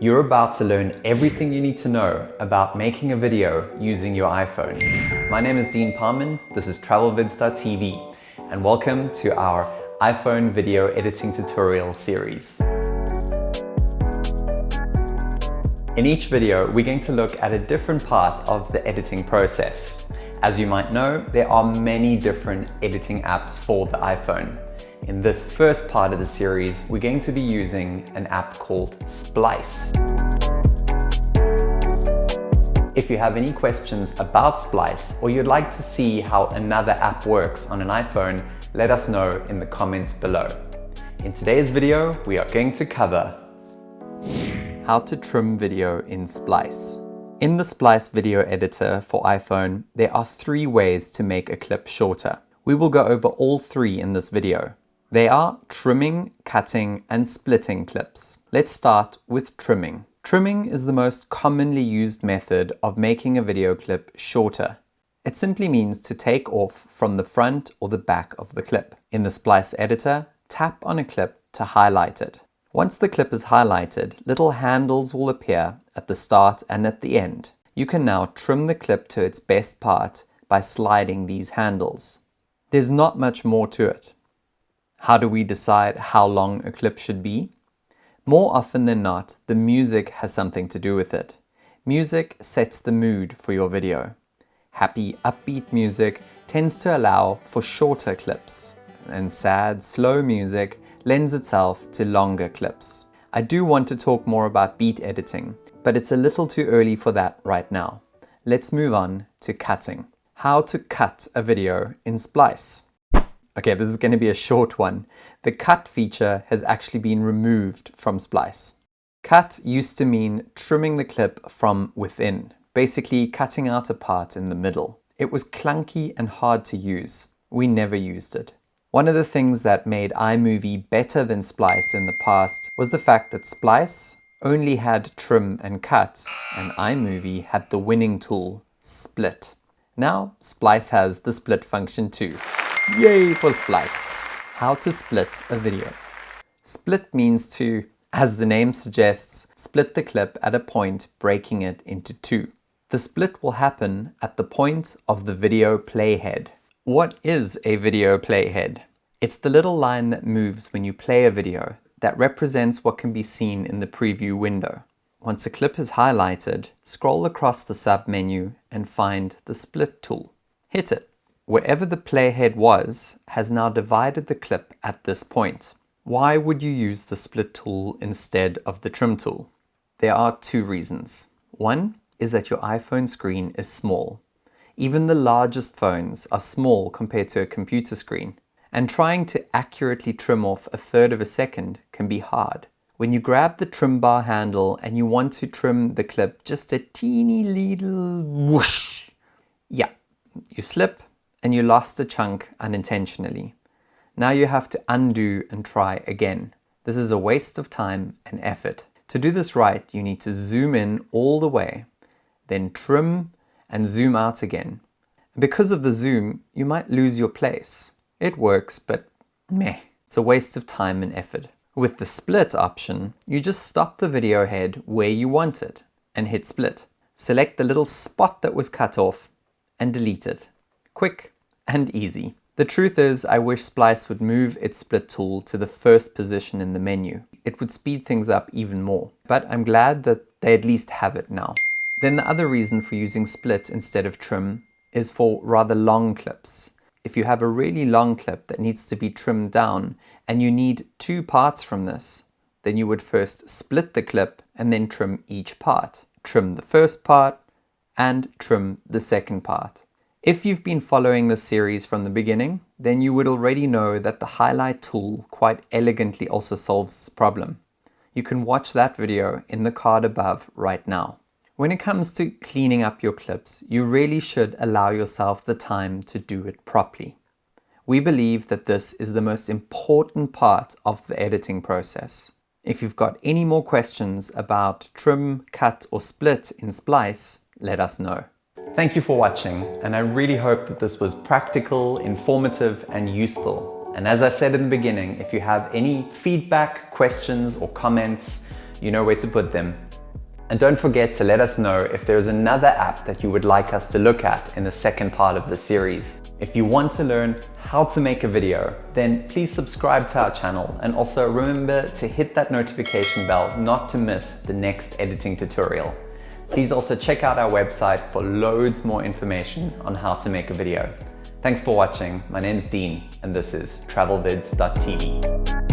You're about to learn everything you need to know about making a video using your iPhone. My name is Dean Parman, this is TravelVids.tv, and welcome to our iPhone video editing tutorial series. In each video, we're going to look at a different part of the editing process. As you might know, there are many different editing apps for the iPhone. In this first part of the series, we're going to be using an app called Splice. If you have any questions about Splice or you'd like to see how another app works on an iPhone, let us know in the comments below. In today's video, we are going to cover how to trim video in Splice. In the Splice video editor for iPhone, there are three ways to make a clip shorter. We will go over all three in this video. They are trimming, cutting, and splitting clips. Let's start with trimming. Trimming is the most commonly used method of making a video clip shorter. It simply means to take off from the front or the back of the clip. In the Splice editor, tap on a clip to highlight it. Once the clip is highlighted, little handles will appear at the start and at the end. You can now trim the clip to its best part by sliding these handles. There's not much more to it. How do we decide how long a clip should be? More often than not, the music has something to do with it. Music sets the mood for your video. Happy, upbeat music tends to allow for shorter clips, and sad, slow music lends itself to longer clips. I do want to talk more about beat editing, but it's a little too early for that right now. Let's move on to cutting. How to cut a video in Splice. Okay, this is going to be a short one. The cut feature has actually been removed from Splice. Cut used to mean trimming the clip from within, basically cutting out a part in the middle. It was clunky and hard to use. We never used it. One of the things that made iMovie better than Splice in the past was the fact that Splice only had trim and cut, and iMovie had the winning tool, split. Now, Splice has the split function too. Yay for Splice! How to split a video. Split means to, as the name suggests, split the clip at a point breaking it into two. The split will happen at the point of the video playhead. What is a video playhead? It's the little line that moves when you play a video that represents what can be seen in the preview window. Once a clip is highlighted, scroll across the sub-menu and find the split tool. Hit it. Wherever the playhead was has now divided the clip at this point. Why would you use the split tool instead of the trim tool? There are two reasons. One is that your iPhone screen is small. Even the largest phones are small compared to a computer screen, and trying to accurately trim off a third of a second can be hard. When you grab the trim bar handle and you want to trim the clip just a teeny little whoosh, yeah, you slip and you lost a chunk unintentionally. Now you have to undo and try again. This is a waste of time and effort. To do this right, you need to zoom in all the way, then trim and zoom out again. Because of the zoom, you might lose your place. It works, but meh, it's a waste of time and effort. With the split option, you just stop the video head where you want it and hit split. Select the little spot that was cut off and delete it quick and easy. The truth is, I wish Splice would move its split tool to the first position in the menu. It would speed things up even more, but I'm glad that they at least have it now. Then the other reason for using split instead of trim is for rather long clips. If you have a really long clip that needs to be trimmed down and you need two parts from this, then you would first split the clip and then trim each part. Trim the first part and trim the second part. If you've been following this series from the beginning, then you would already know that the highlight tool quite elegantly also solves this problem. You can watch that video in the card above right now. When it comes to cleaning up your clips, you really should allow yourself the time to do it properly. We believe that this is the most important part of the editing process. If you've got any more questions about trim, cut or split in Splice, let us know. Thank you for watching and I really hope that this was practical, informative and useful. And as I said in the beginning, if you have any feedback, questions or comments, you know where to put them. And don't forget to let us know if there's another app that you would like us to look at in the second part of the series. If you want to learn how to make a video, then please subscribe to our channel and also remember to hit that notification bell not to miss the next editing tutorial. Please also check out our website for loads more information on how to make a video. Thanks for watching. My name is Dean and this is travelvids.tv.